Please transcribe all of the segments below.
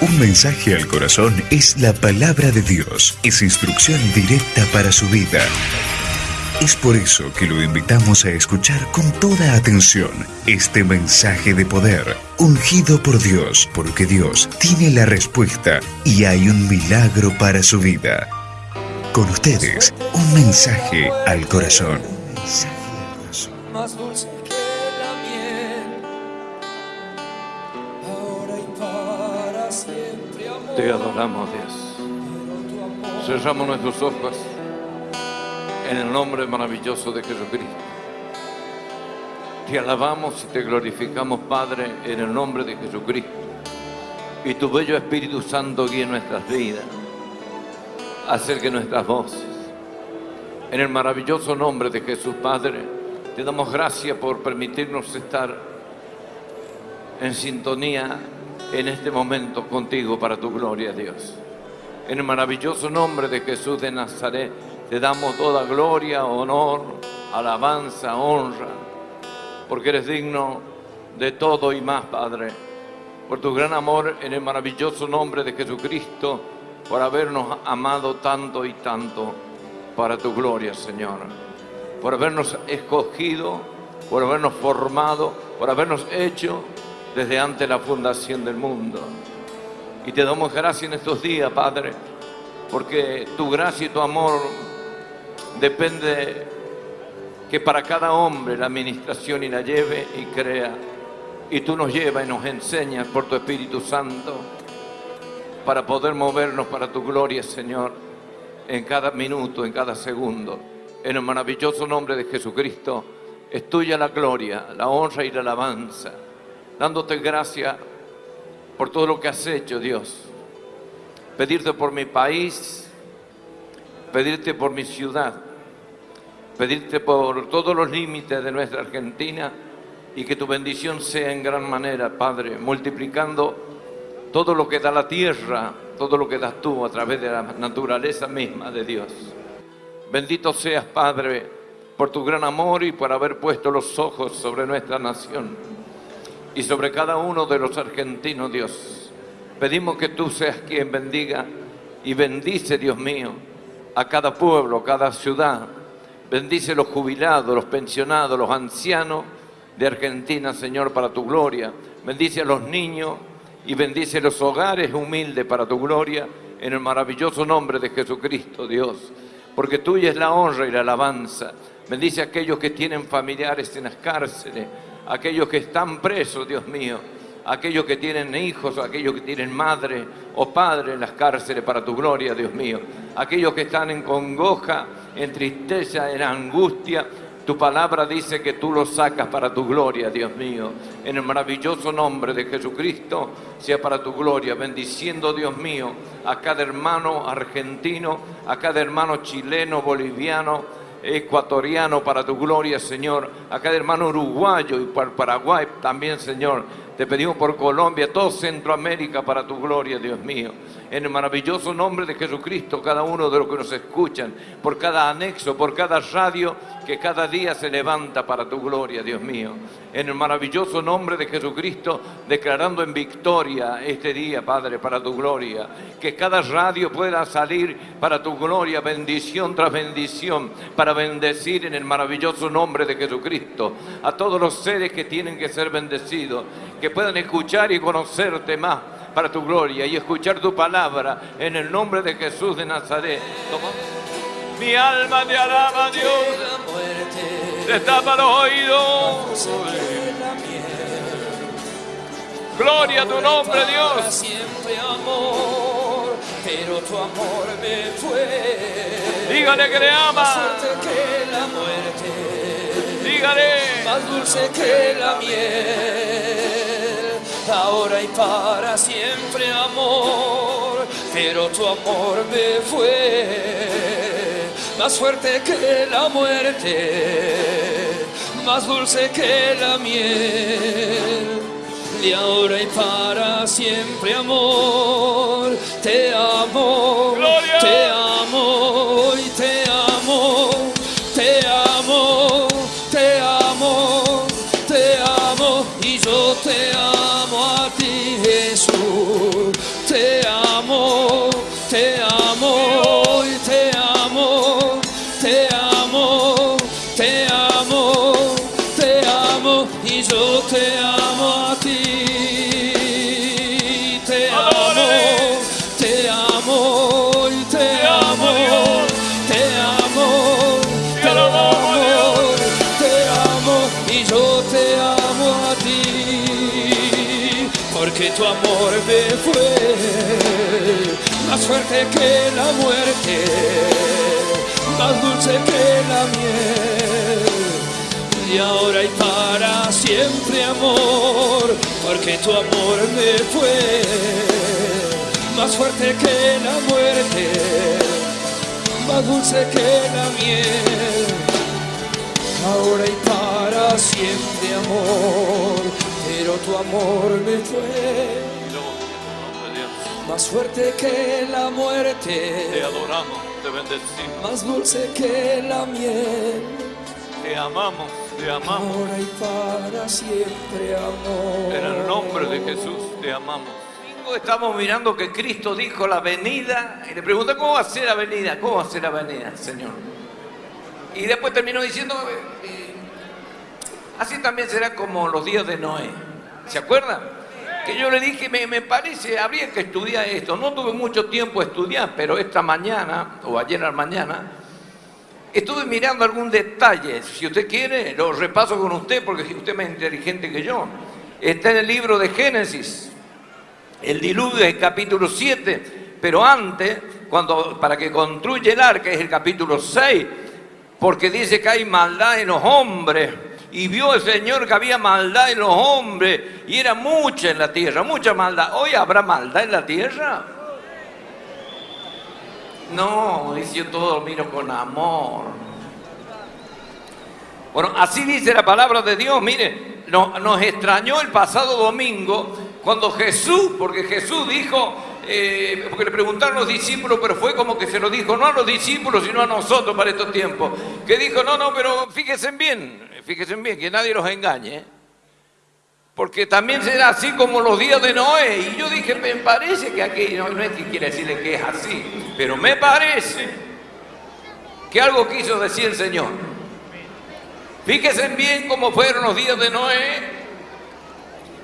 Un mensaje al corazón es la palabra de Dios. Es instrucción directa para su vida. Es por eso que lo invitamos a escuchar con toda atención este mensaje de poder, ungido por Dios, porque Dios tiene la respuesta y hay un milagro para su vida. Con ustedes, un mensaje al corazón. más dulce Te adoramos, Dios. Cerramos nuestros ojos en el nombre maravilloso de Jesucristo. Te alabamos y te glorificamos, Padre, en el nombre de Jesucristo. Y tu bello Espíritu Santo guíe nuestras vidas. Acerque nuestras voces. En el maravilloso nombre de Jesús, Padre, te damos gracias por permitirnos estar en sintonía en este momento contigo para tu gloria, Dios. En el maravilloso nombre de Jesús de Nazaret, te damos toda gloria, honor, alabanza, honra, porque eres digno de todo y más, Padre. Por tu gran amor en el maravilloso nombre de Jesucristo, por habernos amado tanto y tanto para tu gloria, Señor. Por habernos escogido, por habernos formado, por habernos hecho desde antes la fundación del mundo. Y te damos gracias en estos días, Padre, porque tu gracia y tu amor depende que para cada hombre la administración y la lleve y crea. Y tú nos llevas y nos enseñas por tu Espíritu Santo para poder movernos para tu gloria, Señor, en cada minuto, en cada segundo. En el maravilloso nombre de Jesucristo, es tuya la gloria, la honra y la alabanza, dándote gracias por todo lo que has hecho, Dios. Pedirte por mi país, pedirte por mi ciudad, pedirte por todos los límites de nuestra Argentina y que tu bendición sea en gran manera, Padre, multiplicando todo lo que da la tierra, todo lo que das tú a través de la naturaleza misma de Dios. Bendito seas, Padre, por tu gran amor y por haber puesto los ojos sobre nuestra nación y sobre cada uno de los argentinos, Dios. Pedimos que tú seas quien bendiga y bendice, Dios mío, a cada pueblo, cada ciudad. Bendice los jubilados, los pensionados, los ancianos de Argentina, Señor, para tu gloria. Bendice a los niños y bendice los hogares humildes para tu gloria, en el maravilloso nombre de Jesucristo, Dios. Porque tuya es la honra y la alabanza. Bendice a aquellos que tienen familiares en las cárceles, aquellos que están presos, Dios mío, aquellos que tienen hijos, aquellos que tienen madre o padre en las cárceles para tu gloria, Dios mío, aquellos que están en congoja, en tristeza, en angustia. Tu palabra dice que tú los sacas para tu gloria, Dios mío. En el maravilloso nombre de Jesucristo, sea para tu gloria, bendiciendo, Dios mío, a cada hermano argentino, a cada hermano chileno, boliviano, ecuatoriano para tu gloria, Señor, a cada hermano uruguayo y para Paraguay también, Señor. Te pedimos por Colombia, todo Centroamérica para tu gloria, Dios mío. En el maravilloso nombre de Jesucristo, cada uno de los que nos escuchan, por cada anexo, por cada radio que cada día se levanta para tu gloria, Dios mío. En el maravilloso nombre de Jesucristo, declarando en victoria este día, Padre, para tu gloria. Que cada radio pueda salir para tu gloria, bendición tras bendición, para bendecir en el maravilloso nombre de Jesucristo a todos los seres que tienen que ser bendecidos, que puedan escuchar y conocerte más para tu gloria y escuchar tu palabra en el nombre de Jesús de Nazaret. Toma. Mi alma te alaba, Dios. La muerte, Destapa los oídos. Gloria a tu nombre, Dios. siempre amor, pero tu amor me fue. Dígale que le ama. que la muerte. Dígale. más dulce que la miel, ahora y para siempre amor, pero tu amor me fue más fuerte que la muerte, más dulce que la miel. Y ahora y para siempre amor, te amo, Gloria. te yo te amo a ti. Te amo, te amo, y te amo, te amo, te amo, te amo, y yo te amo a ti. Porque tu amor me fue más fuerte que la muerte, más dulce que la miel. Y ahora y para siempre amor, porque tu amor me fue más fuerte que la muerte, más dulce que la miel. Ahora y para siempre amor, pero tu amor me fue más fuerte que la Te muerte, adoramos, te bendecimos, más dulce que la miel. te amamos, te amamos. Ahora y para siempre amor. En el nombre de Jesús te amamos. Estamos mirando que Cristo dijo la venida y le pregunté cómo va a ser la venida, cómo va a ser la venida, Señor. Y después terminó diciendo, eh, eh, así también será como los días de Noé. ¿Se acuerdan? Que yo le dije, me, me parece, habría que estudiar esto. No tuve mucho tiempo a estudiar, pero esta mañana, o ayer a la mañana, Estuve mirando algún detalle, si usted quiere, lo repaso con usted porque usted es más inteligente que yo. Está en el libro de Génesis, el diluvio es el capítulo 7, pero antes, cuando, para que construye el arca es el capítulo 6, porque dice que hay maldad en los hombres. Y vio el Señor que había maldad en los hombres y era mucha en la tierra, mucha maldad. ¿Hoy habrá maldad en la tierra? No, dice yo todo lo miro con amor. Bueno, así dice la palabra de Dios. Mire, no- nos extrañó el pasado domingo cuando Jesús, porque Jesús dijo, eh, porque le preguntaron los discípulos, pero fue como que se lo dijo no a los discípulos, sino a nosotros para estos tiempos. Que dijo, no, no, pero fíjense bien, fíjense bien, que nadie los engañe. ¿eh? Porque también será así como los días de Noé. Y yo dije, me parece que aquí, no, no es que quiere decirle que es así, pero me parece que algo quiso decir el Señor. Fíjense bien cómo fueron los días de Noé.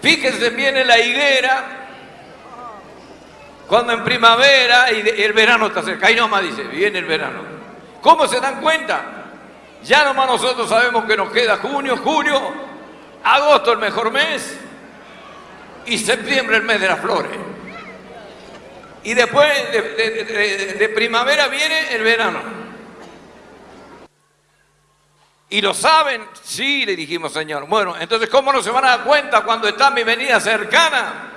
Fíjense bien en la higuera. Cuando en primavera y el verano está cerca. Ahí nomás dice, viene el verano. ¿Cómo se dan cuenta? Ya nomás nosotros sabemos que nos queda junio, julio, agosto el mejor mes y septiembre el mes de las flores. Y después de, primavera viene el verano. ¿Y lo saben? Sí, le dijimos, Señor. Bueno, entonces, ¿cómo no se van a dar cuenta cuando está mi venida cercana?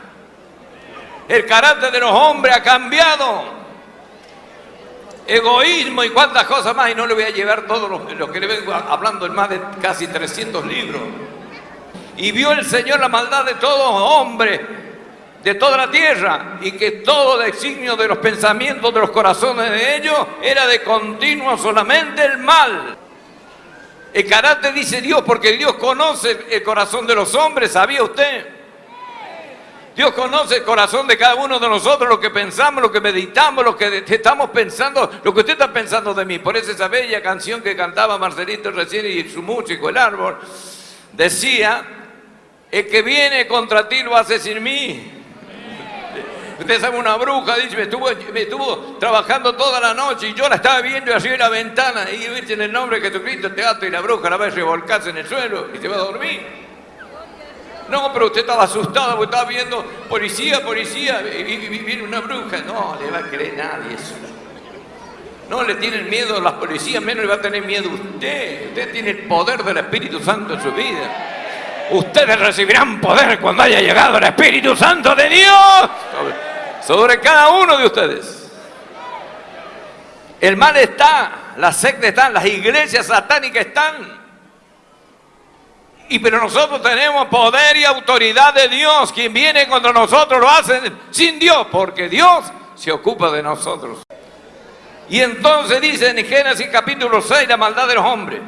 El carácter de los hombres ha cambiado. Egoísmo y cuantas cosas más. Y no le voy a llevar todo lo, lo que le vengo hablando en más de casi 300 libros. Y vio el Señor la maldad de todos hombres, de toda la tierra, y que todo designio de los pensamientos de los corazones de ellos era de continuo solamente el mal. El carácter dice Dios, porque Dios conoce el corazón de los hombres, ¿sabía usted? Dios conoce el corazón de cada uno de nosotros, lo que pensamos, lo que meditamos, lo que estamos pensando, lo que usted está pensando de mí. Por eso esa bella canción que cantaba Marcelito recién y su músico, el árbol, decía, el que viene contra ti lo hace sin mí. Usted sabe, una bruja, dice, me estuvo, me estuvo trabajando toda la noche y yo la estaba viendo así en la ventana y viste en el nombre de Jesucristo te ato y la bruja la va a revolcarse en el suelo y se va a dormir. No, pero usted estaba asustado porque estaba viendo policía, policía, y, viene una bruja. No, le va a creer nadie eso. No le tienen miedo a las policías, menos le va a tener miedo usted. Usted tiene el poder del Espíritu Santo en su vida. Ustedes recibirán poder cuando haya llegado el Espíritu Santo de Dios sobre, cada uno de ustedes. El mal está, las sectas están, las iglesias satánicas están. Y pero nosotros tenemos poder y autoridad de Dios. Quien viene contra nosotros lo hacen sin Dios, porque Dios se ocupa de nosotros. Y entonces dice en Génesis capítulo 6 la maldad de los hombres.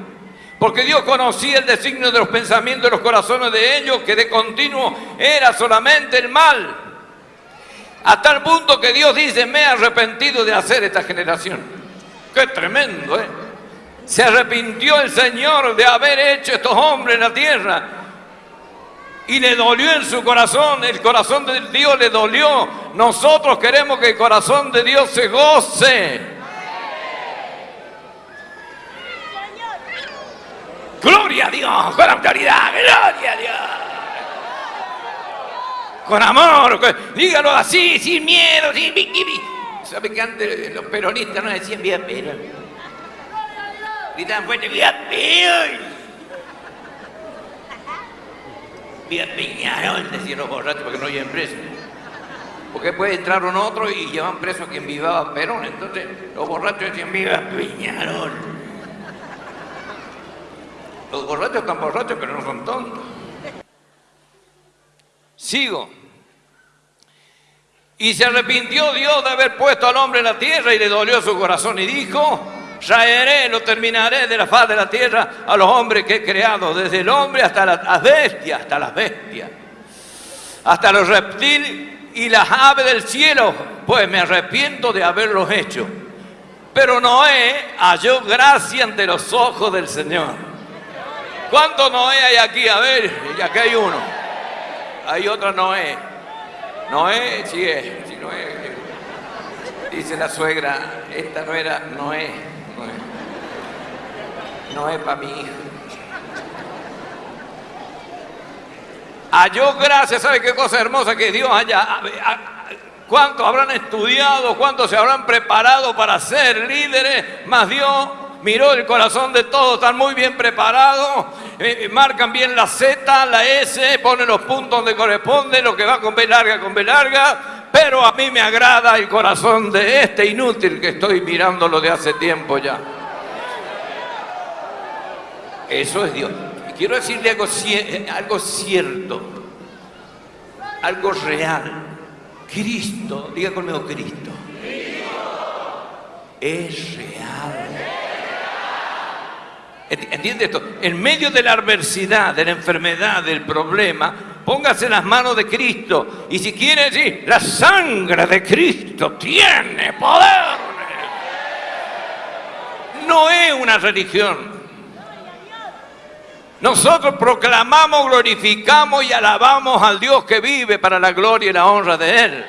Porque Dios conocía el designio de los pensamientos de los corazones de ellos, que de continuo era solamente el mal. Hasta el punto que Dios dice, me he arrepentido de hacer esta generación. Qué tremendo, ¿eh? Se arrepintió el Señor de haber hecho estos hombres en la tierra. Y le dolió en su corazón, el corazón de Dios le dolió. Nosotros queremos que el corazón de Dios se goce. Gloria a Dios, con autoridad, gloria a Dios. Con amor, dígalo así, sin miedo, sin... ¿Sabe que antes los peronistas no decían bien Perón? Gritaban fuerte, ¡Viva Perón! ¡Viva Peñarol! Decían los borrachos porque no lleven preso. Porque después entraron otros y llevan preso a quien vivaba Perón. Entonces los borrachos decían, ¡Viva Peñarol! Los borrachos están borrachos, pero no son tontos. Sigo. Y se arrepintió Dios de haber puesto al hombre en la tierra y le dolió su corazón y dijo, traeré, lo terminaré de la faz de la tierra a los hombres que he creado, desde el hombre hasta la- las bestias, hasta las bestias, hasta los reptiles y las aves del cielo, pues me arrepiento de haberlos hecho. Pero Noé halló gracia ante los ojos del Señor. ¿Cuántos Noé hay aquí? A ver, y aquí hay uno. Hay otra Noé. Noé, sí es, sí, Noé. Dice la suegra, esta no era Noé. Noé, Noé para mi hijo. Halló gracia, ¿sabe qué cosa hermosa que Dios haya? ¿Cuántos habrán estudiado? ¿Cuántos se habrán preparado para ser líderes? Más Dios miró el corazón de todos, están muy bien preparados, eh, marcan bien la Z, la S, ponen los puntos donde corresponde, lo que va con B larga, con B larga, pero a mí me agrada el corazón de este inútil que estoy mirándolo de hace tiempo ya. Eso es Dios. Quiero decirle cie- algo cierto, algo real. Cristo, diga conmigo Cristo. Es real. Enti- ¿Entiende esto? En medio de la adversidad, de la enfermedad, del problema, póngase las manos de Cristo. Y si quiere decir, la sangre de Cristo tiene poder. No es una religión. Nosotros proclamamos, glorificamos y alabamos al Dios que vive para la gloria y la honra de Él.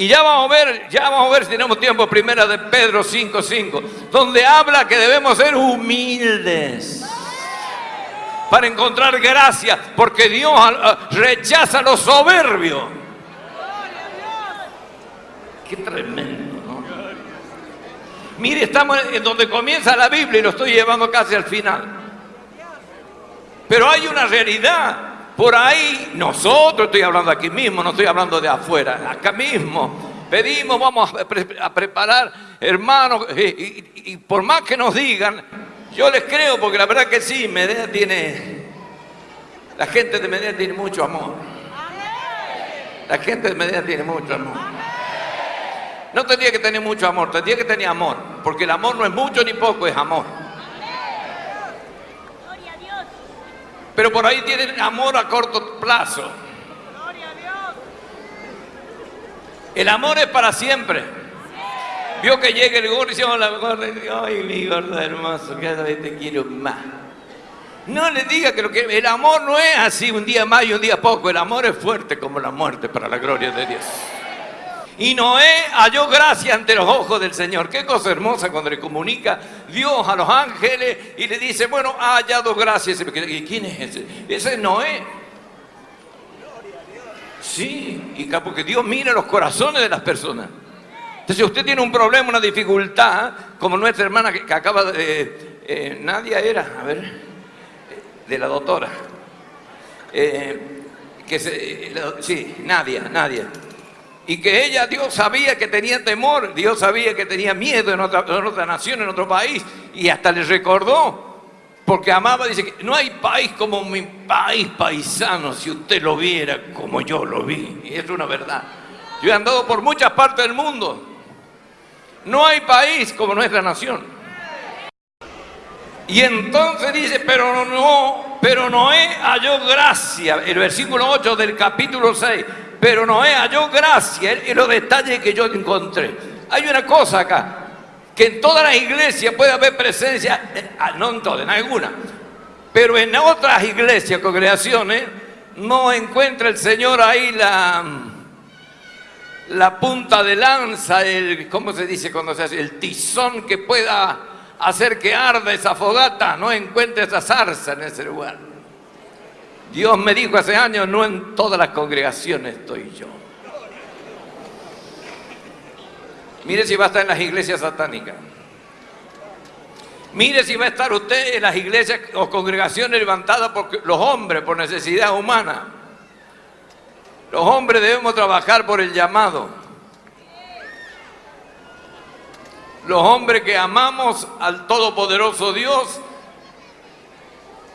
Y ya vamos a ver, ya vamos a ver si tenemos tiempo, primera de Pedro 5.5, donde habla que debemos ser humildes para encontrar gracia, porque Dios ah, rechaza a los soberbios. Qué tremendo. Mire, estamos en donde comienza la Biblia y lo estoy llevando casi al final. Pero hay una realidad. Por ahí, nosotros, estoy hablando aquí mismo, no estoy hablando de afuera, acá mismo. Pedimos, vamos a, pre- a preparar, hermanos, y, y- y por más que nos digan, yo les creo, porque la verdad que sí, Medea tiene, la gente de Medea tiene mucho amor. La gente de Medea tiene mucho amor. No tendría que tener mucho amor, tendría que tener amor, porque el amor no es mucho ni poco, es amor. Gloria a Dios. Pero por ahí tienen amor a corto plazo. Gloria a Dios. El amor es para siempre. Vio que llega el gordo y gordo, y dice, ay, mi gordo hermoso, cada vez te quiero más. No le diga que, lo que el amor no es así un día más y un día poco. El amor es fuerte como la muerte para la gloria de Dios. Y Noé halló gracia ante los ojos del Señor. Qué cosa hermosa cuando le comunica Dios a los ángeles y le dice, bueno, ha hallado gracia. ¿Y quién es ese? Ese es Noé. Sí, y porque Dios mira los corazones de las personas. Entonces, si usted tiene un problema, una dificultad, como nuestra hermana que, acaba de... eh, Nadia era, a ver, eh, de la doctora. Eh, que eh, sí, Nadia, Nadia. Y que ella, Dios sabía que tenía temor, Dios sabía que tenía miedo en otra, nación, en otro país, y hasta le recordó, porque amaba, dice que no hay país como mi país paisano, si usted lo viera como yo lo vi. Y es una verdad. Yo he andado por muchas partes del mundo. No hay país como nuestra nación. Y entonces dice, pero no, pero Noé halló gracia. El versículo 8 del capítulo 6. Pero Noé halló gracia en los detalles que yo encontré. Hay una cosa acá, que en todas las iglesias puede haber presencia, eh, ah, no en todas, en algunas, pero en otras iglesias, congregaciones, no encuentra el Señor ahí la, la punta de lanza, el, ¿cómo se dice cuando se hace? El tizón que pueda hacer que arda esa fogata, no encuentra esa zarza en ese lugar. Dios me dijo hace años, no en todas las congregaciones estoy yo. Mire si va a estar en las iglesias satánicas. Mire si va a estar usted en las iglesias o congregaciones levantadas por los hombres, por necesidad humana. Los hombres debemos trabajar por el llamado. Los hombres que amamos al Todopoderoso Dios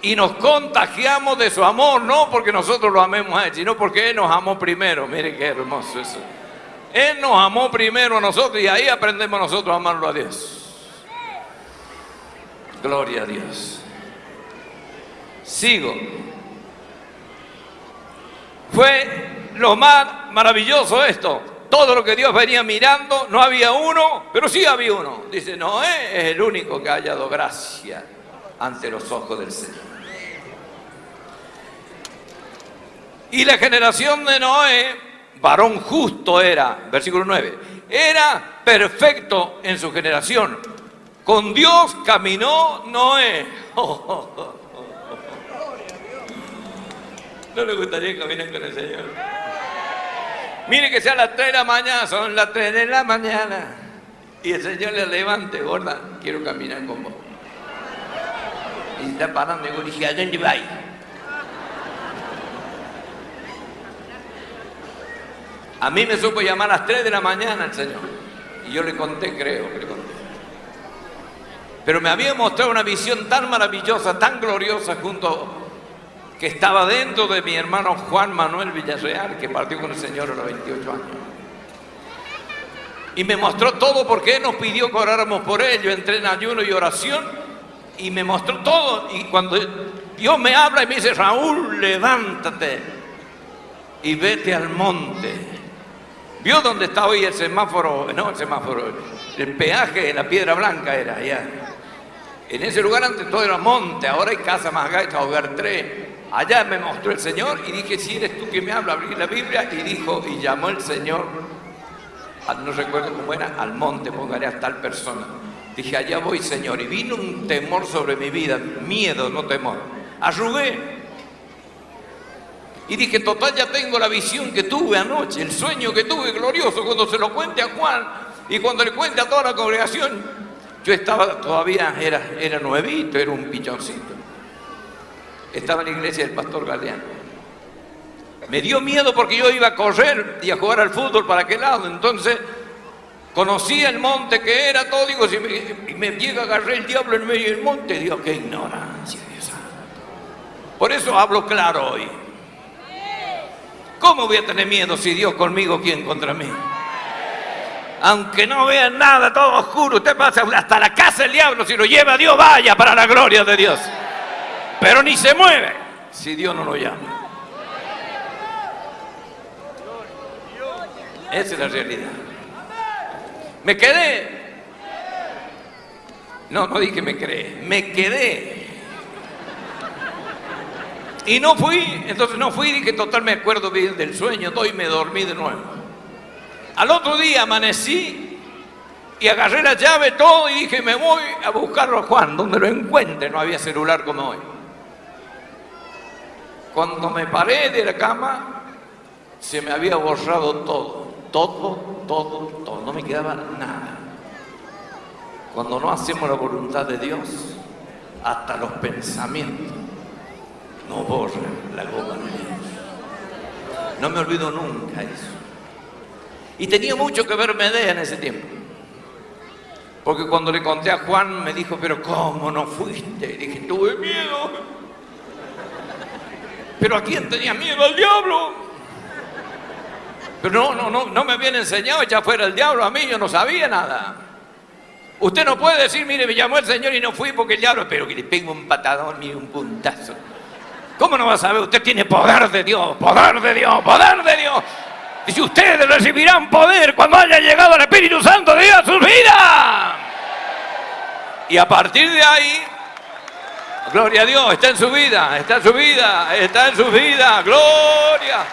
y nos contagiamos de su amor, no porque nosotros lo amemos a Él, sino porque Él nos amó primero. Mire qué hermoso eso. Él nos amó primero a nosotros y ahí aprendemos nosotros a amarlo a Dios. Gloria a Dios. Sigo. Fue lo más maravilloso esto. Todo lo que Dios venía mirando, no había uno, pero sí había uno. Dice, Noé es el único que ha hallado gracia ante los ojos del Señor. Y la generación de Noé, varón justo era, versículo 9, era perfecto en su generación. Con Dios caminó Noé. ¿No le gustaría caminar con el Señor? Mire que sea las 3 de la mañana, son las 3 de la mañana. Y el Señor le levante, gorda, quiero caminar con vos. Y está parando y dije, ¿a dónde va? A mí me supo llamar a las 3 de la mañana el Señor. Y yo le conté, creo que le conté. Pero me había mostrado una visión tan maravillosa, tan gloriosa, junto que estaba dentro de mi hermano Juan Manuel Villarreal, que partió con el Señor a los 28 años. Y me mostró todo porque Él nos pidió que oráramos por él. Yo entré en ayuno y oración y me mostró todo. Y cuando Dios me habla y me dice, Raúl, levántate y vete al monte. ¿Vio dónde está hoy el semáforo? No, el semáforo, el peaje, la piedra blanca era allá. En ese lugar antes todo era monte, ahora hay casa más gaita, hogar 3. Allá me mostró el Señor y dije, si eres tú que me habla, abrí la Biblia y dijo, y llamó el Señor, no recuerdo cómo era, al monte, pongaré a tal persona. Dije, allá voy Señor, y vino un temor sobre mi vida, miedo, no temor. Arrugué. Y dije, total, ya tengo la visión que tuve anoche, el sueño que tuve glorioso, cuando se lo cuente a Juan y cuando le cuente a toda la congregación, yo estaba todavía, era, era nuevito, era un pichoncito. Estaba en la iglesia del pastor Galeano. Me dio miedo porque yo iba a correr y a jugar al fútbol para aquel lado. Entonces conocía el monte que era todo. Digo, si me, me llega a agarrar el diablo en medio del monte, digo, qué ignorancia, Dios Por eso hablo claro hoy. ¿Cómo voy a tener miedo si Dios conmigo, quién contra mí? aunque no vean nada, todo oscuro, usted pasa hasta la casa del diablo, si lo lleva Dios, vaya para la gloria de Dios. Pero ni se mueve si Dios no lo llama. Esa es la realidad. Me quedé. No, no dije me creé, me quedé. Y no fui, entonces no fui, dije total me acuerdo bien del sueño, todo y me dormí de nuevo. Al otro día amanecí y agarré la llave, todo, y dije, me voy a buscarlo a Juan, donde lo encuentre. No había celular como hoy. Cuando me paré de la cama, se me había borrado todo. Todo, todo, todo. No me quedaba nada. Cuando no hacemos la voluntad de Dios, hasta los pensamientos no borran la goma de Dios. No me olvido nunca eso. Y tenía mucho que ver Medea en ese tiempo. Porque cuando le conté a Juan me dijo, pero ¿cómo no fuiste? Y dije, tuve miedo. Pero ¿a quién tenía miedo? Al diablo. Pero no, no, no, no me habían enseñado ya fuera el diablo a mí, yo no sabía nada. Usted no puede decir, mire, me llamó el Señor y no fui porque el diablo, pero que le pego un patadón y un puntazo. ¿Cómo no va a saber? Usted tiene poder de Dios, poder de Dios, poder de Dios. Dice, ustedes recibirán poder cuando haya llegado el Espíritu Santo de Dios a sus vidas. Y a partir de ahí, gloria a Dios, está en su vida, está en su vida, está en su vida, gloria.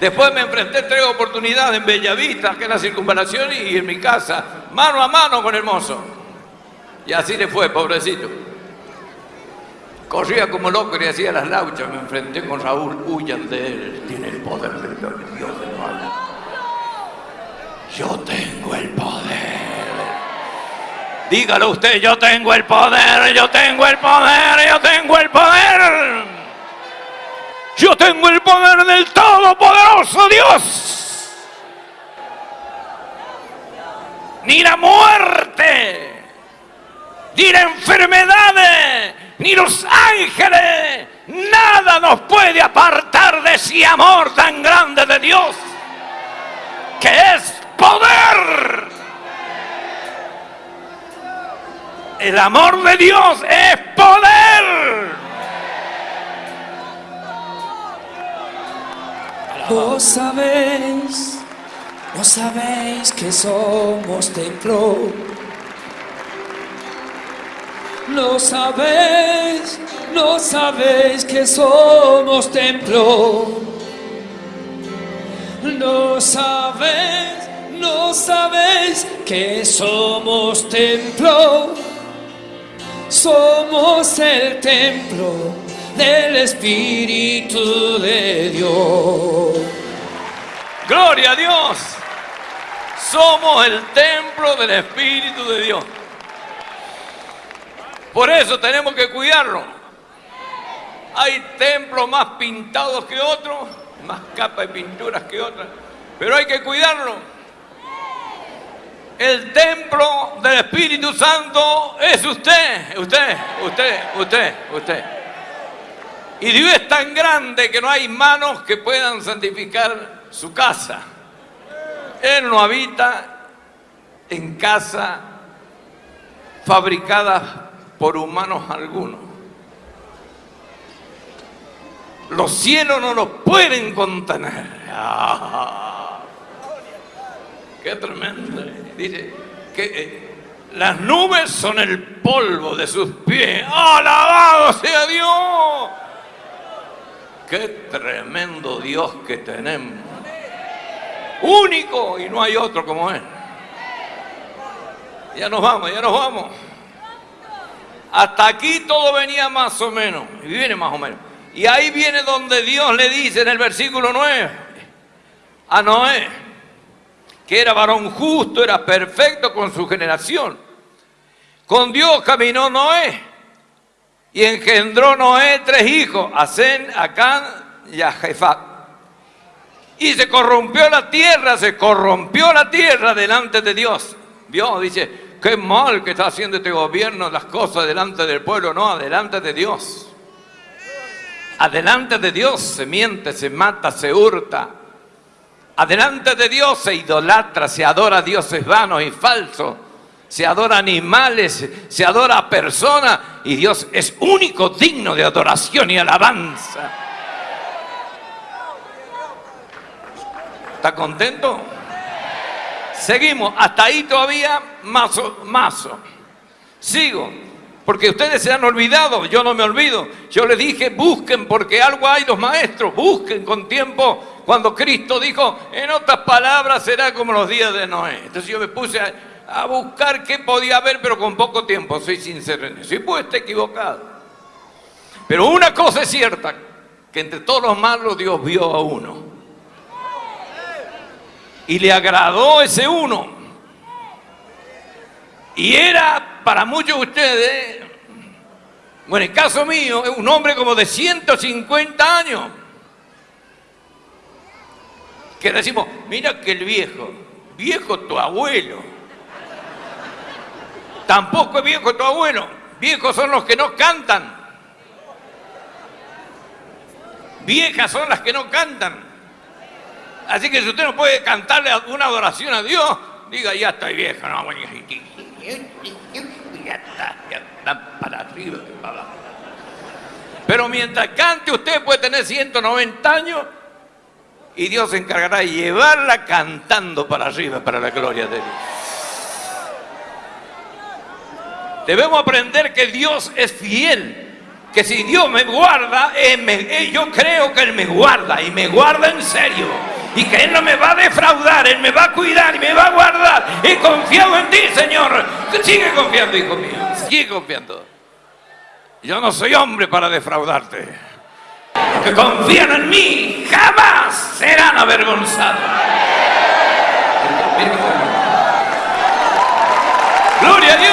Después me enfrenté tres oportunidades en Bellavista, que es la circunvalación, y en mi casa, mano a mano con el mozo. Y así le fue, pobrecito. Corría como loco y hacía las lauchas. Me enfrenté con Raúl, huyan de él. Tiene el poder de Dios de nuevo. Yo tengo el poder. Dígalo usted, yo tengo el poder, yo tengo el poder, yo tengo el poder. Yo tengo el poder del Todopoderoso Dios. Ni la muerte, ni la enfermedad, ni los ángeles, nada nos puede apartar de ese amor tan grande de Dios, que es poder. El amor de Dios es poder. No sabéis, no sabéis que somos templo. No sabéis, no sabéis que somos templo. No sabéis, no sabéis que somos templo. Somos el templo del Espíritu de Dios. Gloria a Dios. Somos el templo del Espíritu de Dios. Por eso tenemos que cuidarlo. Hay templos más pintados que otros, más capas de pinturas que otras, pero hay que cuidarlo. El templo del Espíritu Santo es usted, usted, usted, usted, usted. Y Dios es tan grande que no hay manos que puedan santificar su casa. Él no habita en casa fabricada por humanos algunos. Los cielos no los pueden contener. Ah, ¡Qué tremendo! Dice que eh, las nubes son el polvo de sus pies. ¡Alabado sea Dios! ¡Qué tremendo Dios que tenemos! Único y no hay otro como Él. Ya nos vamos, ya nos vamos. Hasta aquí todo venía más o menos, y viene más o menos. Y ahí viene donde Dios le dice en el versículo 9 a Noé, que era varón justo, era perfecto con su generación. Con Dios caminó Noé y engendró Noé tres hijos, a Zen, a Can y a Jefat. Y se corrompió la tierra, se corrompió la tierra delante de Dios. Dios dice, qué mal que está haciendo este gobierno las cosas delante del pueblo, no, delante de Dios. Adelante de Dios se miente, se mata, se hurta. Adelante de Dios se idolatra, se adora a dioses vanos y falsos. Se adora animales, se adora a personas y Dios es único digno de adoración y alabanza. ¿Está contento? Seguimos, hasta ahí todavía mazo, mazo. Sigo, porque ustedes se han olvidado, yo no me olvido. Yo les dije, busquen, porque algo hay los maestros, busquen con tiempo. Cuando Cristo dijo, en otras palabras, será como los días de Noé. Entonces yo me puse a, a buscar qué podía haber, pero con poco tiempo, soy sincero en eso. Y puede estar equivocado. Pero una cosa es cierta, que entre todos los malos Dios vio a uno. Y le agradó ese uno. Y era para muchos de ustedes, bueno, en el caso mío, un hombre como de 150 años. Que decimos, mira que el viejo, viejo tu abuelo. Tampoco es viejo tu abuelo. Viejos son los que no cantan. Viejas son las que no cantan. Así que si usted no puede cantarle una adoración a Dios, diga, ya estoy viejo. No, ya está, ya Van para arriba para. Pero mientras cante usted puede tener 190 años y Dios se encargará de llevarla cantando para arriba, para la gloria de Dios. Debemos aprender que Dios es fiel. Que si Dios me guarda, me- Él- yo creo que Él me guarda y me guarda en serio. Y que Él no me va a defraudar, Él me va a cuidar y me va a guardar. He confiado en ti, Señor. Sigue confiando, hijo mío. Sigue confiando. Yo no soy hombre para defraudarte. Los que confían en mí jamás serán avergonzados. Gloria a Dios.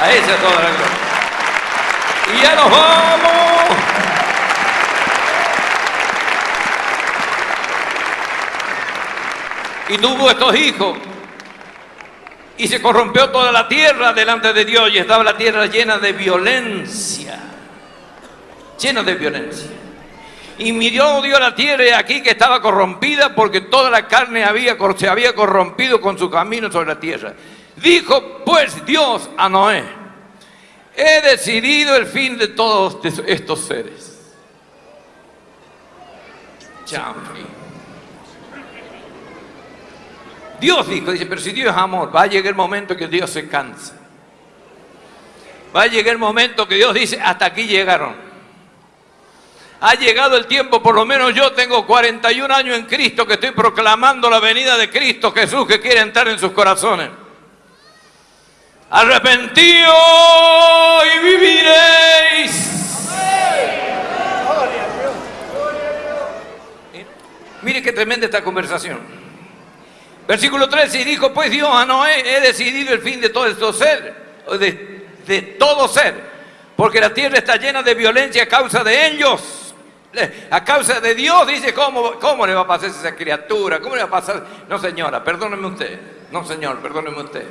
A ella toda la gloria. Y ya nos vamos. Y tuvo estos hijos. Y se corrompió toda la tierra delante de Dios y estaba la tierra llena de violencia. Llena de violencia. Y miró Dios la tierra aquí que estaba corrompida porque toda la carne se había corrompido con su camino sobre la tierra. Dijo pues Dios a Noé, he decidido el fin de todos estos seres. Chanfli. Dios dijo, dice, pero si Dios es amor, va a llegar el momento que Dios se cansa. Va a llegar el momento que Dios dice, hasta aquí llegaron. Ha llegado el tiempo, por lo menos yo tengo 41 años en Cristo, que estoy proclamando la venida de Cristo Jesús que quiere entrar en sus corazones. Arrepentíos y viviréis. Mire qué tremenda esta conversación. Versículo 13, y dijo pues Dios a Noé, he decidido el fin de todo esto ser, de, de todo ser, porque la tierra está llena de violencia a causa de ellos. A causa de Dios, dice, ¿cómo, ¿cómo le va a pasar a esa criatura? ¿Cómo le va a pasar? No, señora, perdóneme usted. No, señor, perdóneme usted.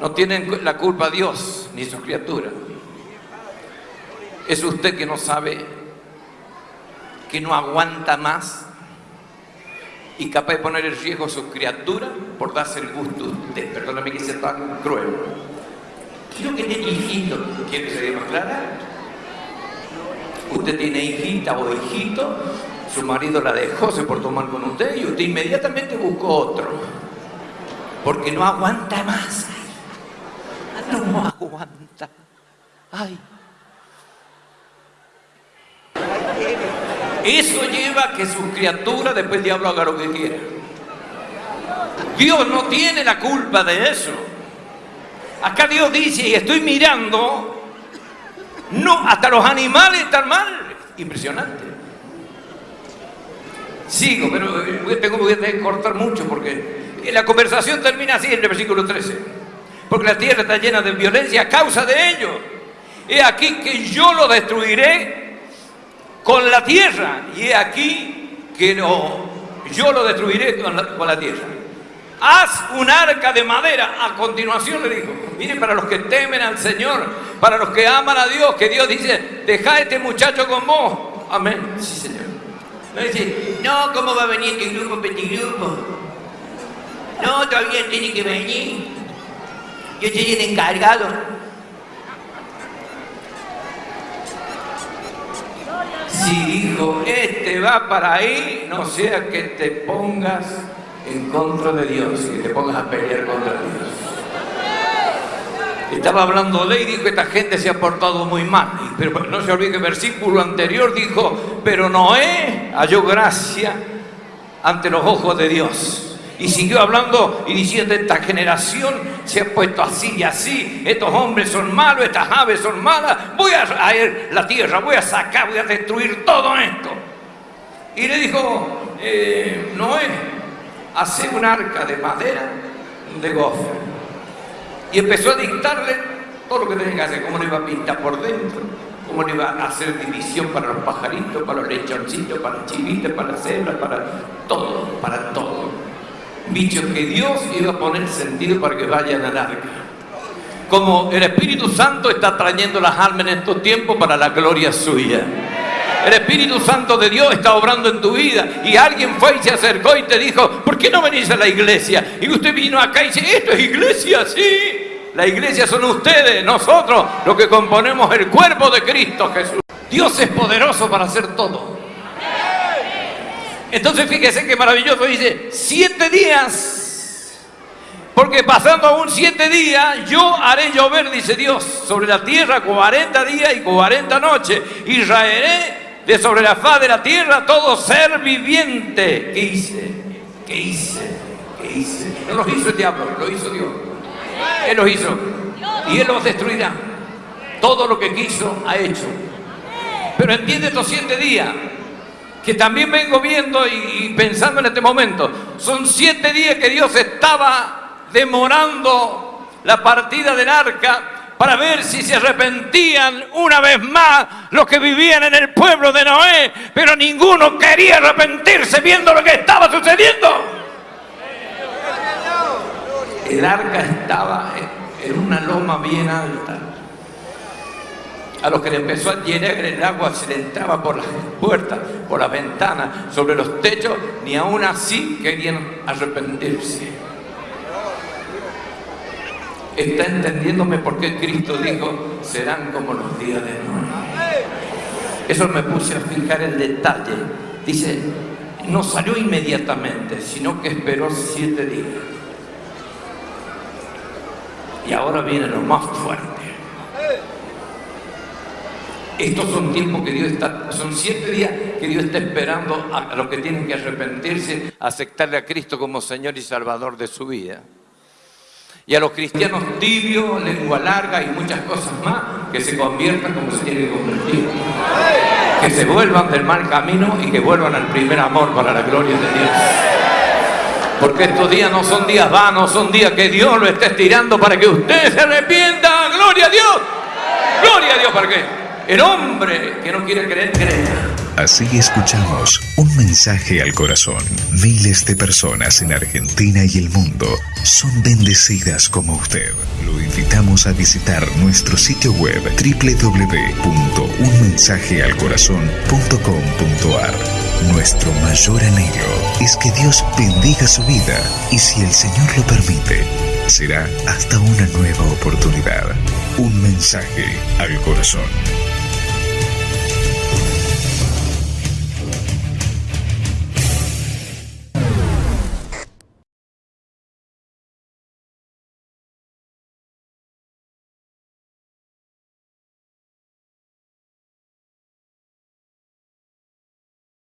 No tienen la culpa Dios ni su criatura. Es usted que no sabe, que no aguanta más y capaz de poner en riesgo a su criatura por darse el gusto a usted. Perdóname que sea tan cruel. Quiero que tiene hijito. ¿Quiere que se diga más clara? Usted tiene hijita o hijito, su marido la dejó, se portó mal con usted y usted inmediatamente buscó otro. Porque no aguanta más. No aguanta. Ay. Eso lleva a que su criatura después el diablo haga lo que quiera. Dios no tiene la culpa de eso. Acá Dios dice, y estoy mirando, no, hasta los animales están mal. Impresionante. Sigo, pero eh, tengo que cortar mucho porque la conversación termina así en el versículo 13. Porque la tierra está llena de violencia a causa de ellos. He aquí que yo lo destruiré con la tierra. Y he aquí que no, yo lo destruiré con la, tierra. Haz un arca de madera. A continuación le dijo, mire, para los que temen al Señor, para los que aman a Dios, que Dios dice, deja a este muchacho con vos. Amén. Sí, Señor. No, ¿cómo va a venir este grupo, este grupo? No, todavía tiene que venir. Yo soy el encargado. Si dijo, este va para ahí, no sea que te pongas en contra de Dios, que te pongas a pelear contra Dios. Estaba hablando de y dijo, esta gente se ha portado muy mal. Y- Pero no se olvide que el versículo anterior dijo, pero Noé halló gracia ante los ojos de Dios. Y siguió hablando y diciendo, esta generación se ha puesto así y así, estos hombres son malos, estas aves son malas, voy a traer la tierra, voy a sacar, voy a destruir todo esto. Y le dijo, eh, Noé, hace un arca de madera de gofer. Y empezó a dictarle todo lo que tenía que hacer, cómo lo iba a pintar por dentro, cómo le iba a hacer división para los pajaritos, para los lechoncitos, para las chivitas, para las cebras, para todo, para todo. Bichos que Dios iba a poner sentido para que vayan al arca. Como el Espíritu Santo está trayendo las almas en estos tiempos para la gloria suya. El Espíritu Santo de Dios está obrando en tu vida. Y alguien fue y se acercó y te dijo, ¿por qué no venís a la iglesia? Y usted vino acá y dice, ¿esto es iglesia? Sí. La iglesia son ustedes, nosotros, los que componemos el cuerpo de Cristo Jesús. Dios es poderoso para hacer todo. Entonces fíjese qué maravilloso dice, siete días. Porque pasando aún siete días, yo haré llover, dice Dios, sobre la tierra cuarenta días y cuarenta noches. Y raeré de sobre la faz de la tierra todo ser viviente. ¿Qué hice? ¿Qué hice? ¿Qué hice? No lo hizo el diablo, lo hizo Dios. Él los hizo. Y Él los destruirá. Todo lo que quiso ha hecho. Pero entiende estos siete días que también vengo viendo y, pensando en este momento. Son siete días que Dios estaba demorando la partida del arca para ver si se arrepentían una vez más los que vivían en el pueblo de Noé, pero ninguno quería arrepentirse viendo lo que estaba sucediendo. El arca estaba en una loma bien alta. A los que le empezó a llenar el agua se le entraba por las puertas, por las ventanas, sobre los techos, ni aún así querían arrepentirse. ¿Está entendiéndome por qué Cristo dijo, serán como los días de Noé? Eso me puse a fijar el detalle. Dice, no salió inmediatamente, sino que esperó siete días. Y ahora viene lo más fuerte. Estos son tiempos que Dios está, son siete días que Dios está esperando a los que tienen que arrepentirse, aceptarle a Cristo como Señor y Salvador de su vida. Y a los cristianos tibios, lengua larga y muchas cosas más, que se conviertan como se tienen que convertir. Que se vuelvan del mal camino y que vuelvan al primer amor para la gloria de Dios. Porque estos días no son días vanos, son días que Dios lo está estirando para que usted se arrepienta. ¡Gloria a Dios! ¡Gloria a Dios! ¿Para qué? El hombre que no quiere creer, crea. Así escuchamos un mensaje al corazón. Miles de personas en Argentina y el mundo son bendecidas como usted. Lo invitamos a visitar nuestro sitio web www.unmensajealcorazon.com.ar. Nuestro mayor anhelo es que Dios bendiga su vida y si el Señor lo permite, será hasta una nueva oportunidad. Un mensaje al corazón.